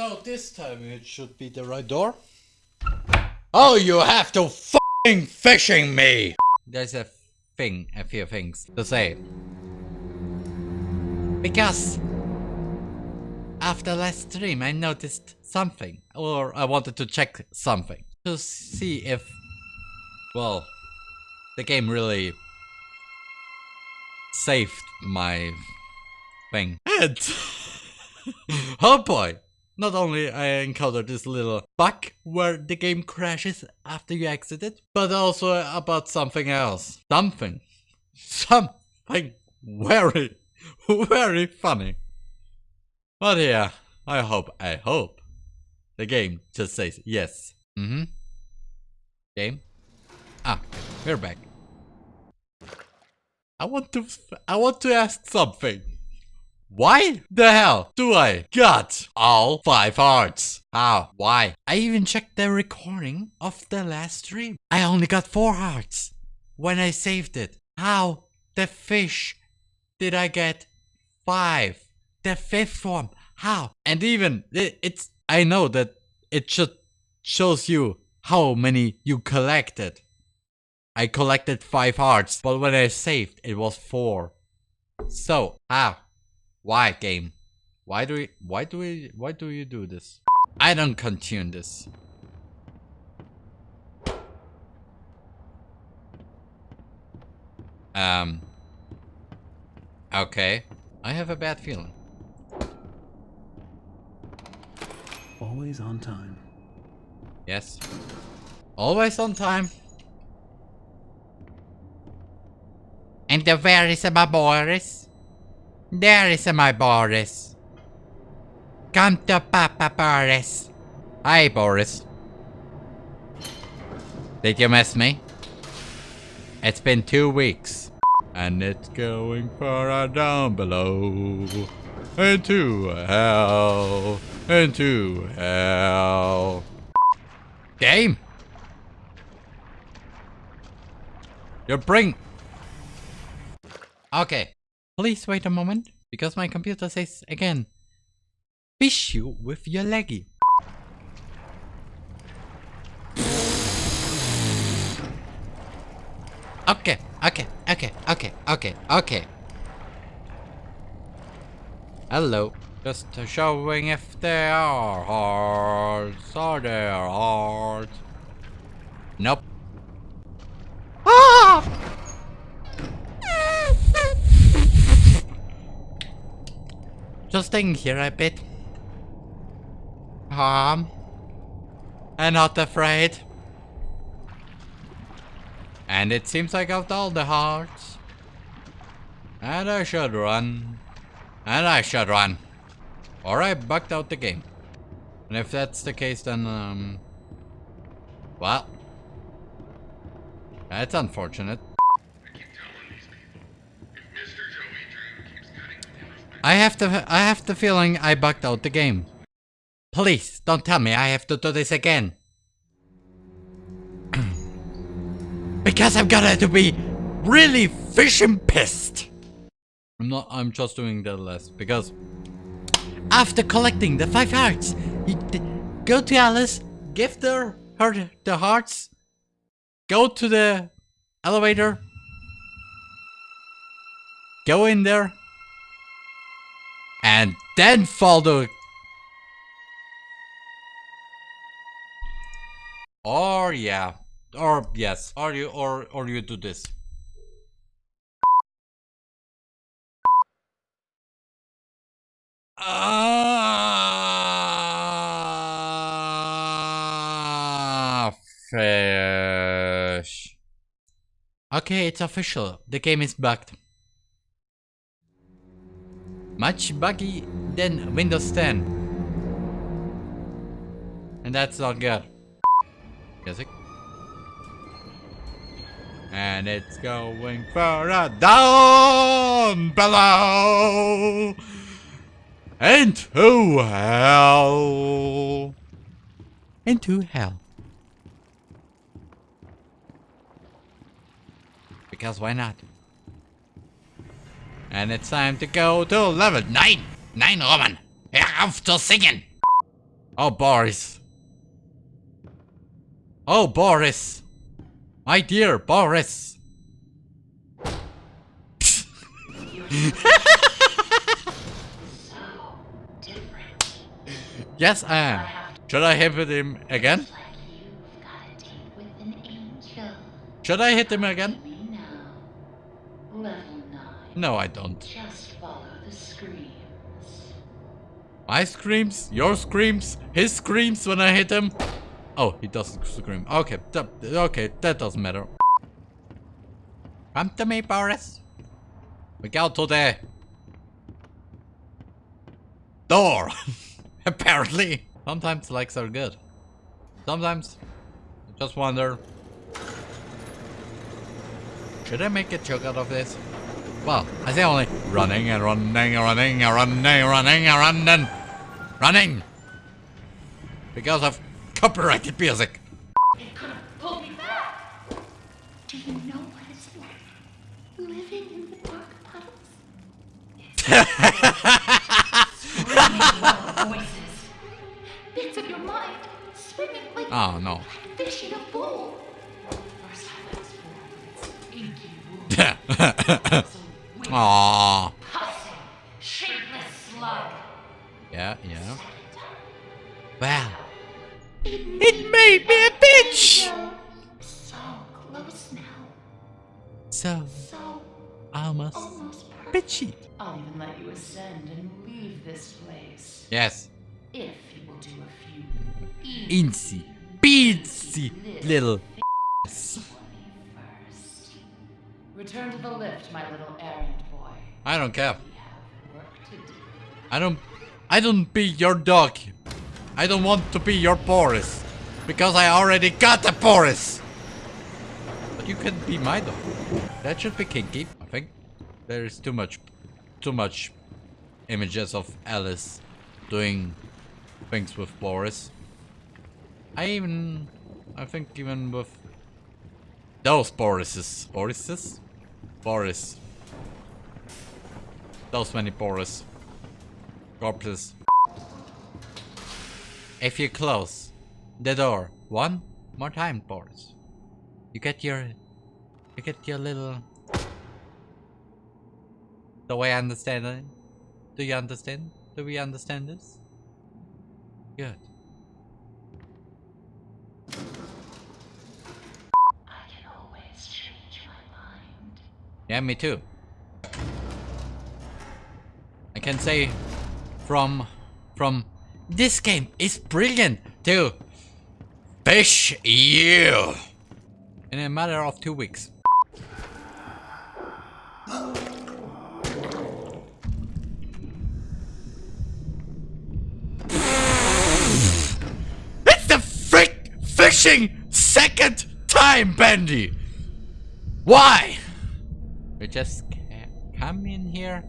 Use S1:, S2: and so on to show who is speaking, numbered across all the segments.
S1: So this time it should be the right door. Oh, you have to f***ing fishing me! There's a thing, a few things to say. Because after last stream I noticed something, or I wanted to check something to see if, well, the game really saved my thing. And, oh boy, not only I encountered this little bug where the game crashes after you exit it, but also about something else. Something. Something very, very funny. But yeah, I hope, I hope the game just says yes. Mm-hmm. Game? Ah, we're back. I want to, I want to ask something. Why the hell do I got all five hearts? How? Why? I even checked the recording of the last stream. I only got four hearts when I saved it. How the fish did I get five? The fifth form. How? And even it, it's I know that it should shows you how many you collected. I collected five hearts, but when I saved it was four. So how? Why game? Why do we why do we why do you do this? I don't continue this. Um Okay. I have a bad feeling.
S2: Always on time.
S1: Yes. Always on time. And the where is my Boris? There is my Boris. Come to Papa Boris. Hi, Boris. Did you miss me? It's been two weeks. And it's going far down below. Into hell. Into hell. Game. You bring... Okay. Please wait a moment, because my computer says again, fish you with your leggy. Okay, okay, okay, okay, okay, okay. Hello. Just showing if there are hearts. Are there hearts? Nope. Ah! Staying here a bit. Calm. And not afraid. And it seems I got all the hearts. And I should run. And I should run. Or I bugged out the game. And if that's the case then, um... Well... That's unfortunate. I have the I have the feeling I bugged out the game. Please, don't tell me I have to do this again. because I'm gonna to be really fishing pissed. I'm not I'm just doing that less because after collecting the five hearts, you go to Alice, give her, her the hearts, go to the elevator, go in there, and then follow or yeah or yes or you or or you do this Ah, fish. Okay, it's official. The game is bugged. Much buggy than Windows 10. And that's not good. Music. And it's going further down below into hell. Into hell. Because why not? And it's time to go to level 9. 9, Roman. Hör auf zu singen. Oh, Boris. Oh, Boris. My dear Boris. Yes, I am. Should I hit him again? Should I hit him again? No, I don't.
S3: Just follow the screams.
S1: My screams, your screams, his screams when I hit him. Oh, he doesn't scream. Okay, that, okay, that doesn't matter. Come to me, Boris. We go to the door. Apparently. Sometimes likes are good. Sometimes I just wonder. Should I make a joke out of this? Well, I say only running and running and running and running and running and running. Running! Because of copyrighted music.
S3: It could have pulled me back. Do you know what it's like? Living in the dark puddles? Bits of your mind swimming like
S1: Oh no.
S3: fish in a bowl. First time I was born inky. So weird,
S1: Aww.
S3: pussy, shapeless slug.
S1: Yeah, yeah.
S3: Second time.
S1: Well,
S3: It
S1: made me a bitch!
S3: So close now.
S1: So,
S3: So
S1: almost
S3: almost
S1: bitchy.
S3: I'll even let you ascend and leave this place.
S1: Yes.
S3: If you will do a few
S1: Incy, beatsy little.
S3: first. Return to the lift, my little errand boy.
S1: I don't care. I don't. I don't be your dog. I don't want to be your Boris. Because I already got a Boris. But you can be my dog. That should be kinky, I think. There is too much. Too much images of Alice doing things with Boris. I even. I think even with those Borises. Borises? Boris. Those many Boris. Corpses. If you close the door one more time, Boris, you get your, you get your little. The way I understand it. Do you understand? Do we understand this? Good.
S3: I can always change my mind.
S1: Yeah, me too. I can say from from this game is brilliant to fish you in a matter of two weeks. It's the frick fishing second time, Bendy. Why? We just ca- come in here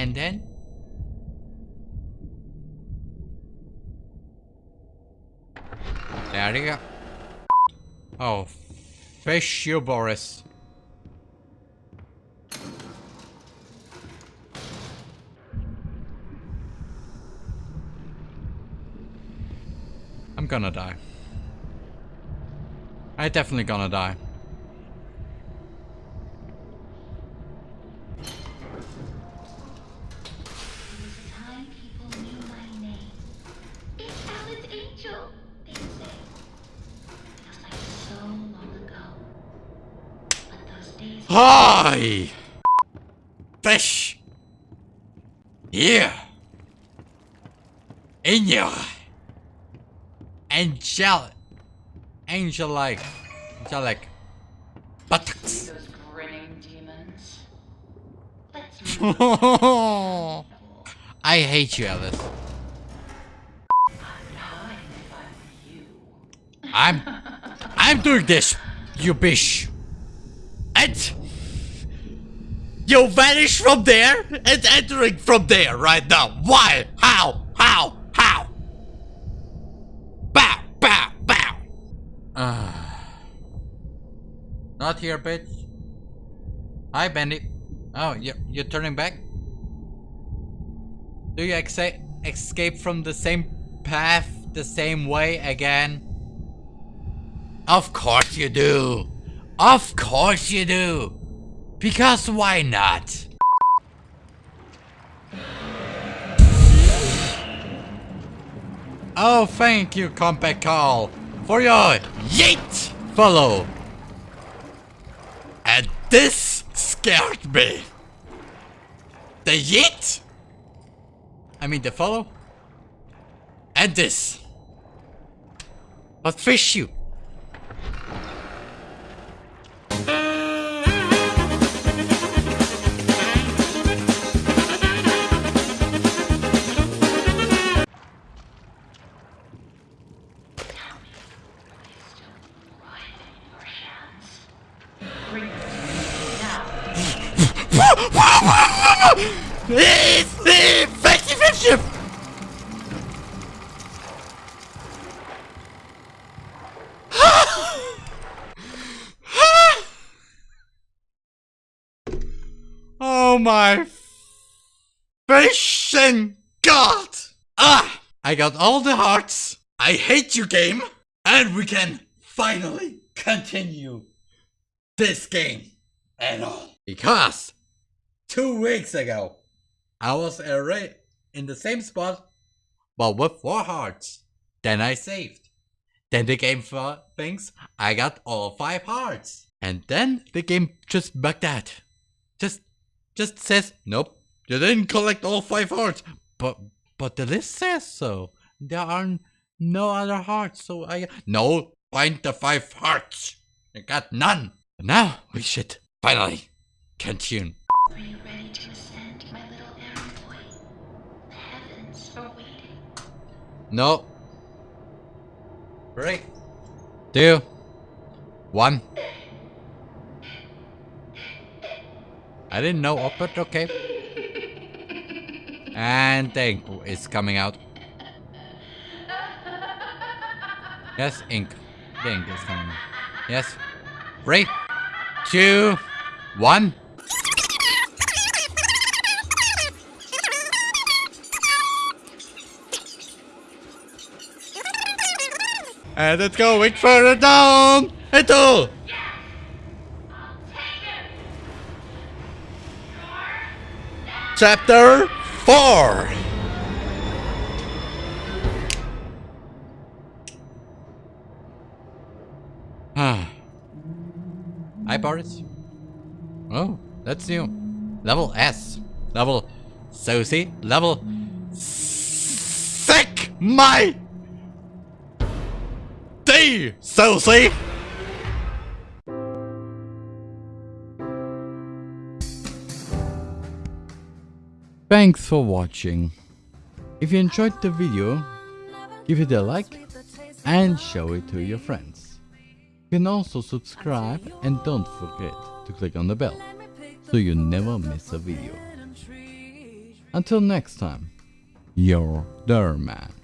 S1: and then there you go. Oh, fish you, Boris. I'm gonna die. I definitely gonna die. Hi! Fish! Here! In your angel angel-like angelic buttocks.
S3: those grinning demons.
S1: I hate you, Alice.
S3: I'd hide if I were you.
S1: I'm I'm doing this, you bitch. And you vanish from there and entering from there right now. Why? How? How? How? Bow, bow, bow. Not here, bitch. Hi, Bandit. Oh, you're, you're turning back? Do you escape from the same path the same way again? Of course you do. Of course you do. Because why not? Oh, thank you, Compact Call, for your yeet follow. And this scared me. The yeet? I mean the follow? And this. But fish you. It's the effective ship. Oh my fishing god! Ah! I got all the hearts. I hate you game. And we can finally continue this game at all. Because two weeks ago, I was already in the same spot, but with four hearts. Then I saved. Then the game thinks I got all five hearts. And then the game just bugged out. Just just says, nope, you didn't collect all five hearts. But but the list says so. There are no other hearts, so I no find the five hearts. I got none. But now we should finally continue. No. Three, two, one. I didn't know, oh, but okay. And ink is coming out. Yes, ink. The ink is coming. Yes. Three, two, one. And it's going further down into chapter four. Ah. Hi, Boris. Oh, that's new. Level S. Level Susie. Level Sick My D, Susie. Thanks for watching. If you enjoyed the video, give it a like and show it to your friends. You can also subscribe and don't forget to click on the bell so you never miss a video. Until next time, your Derman.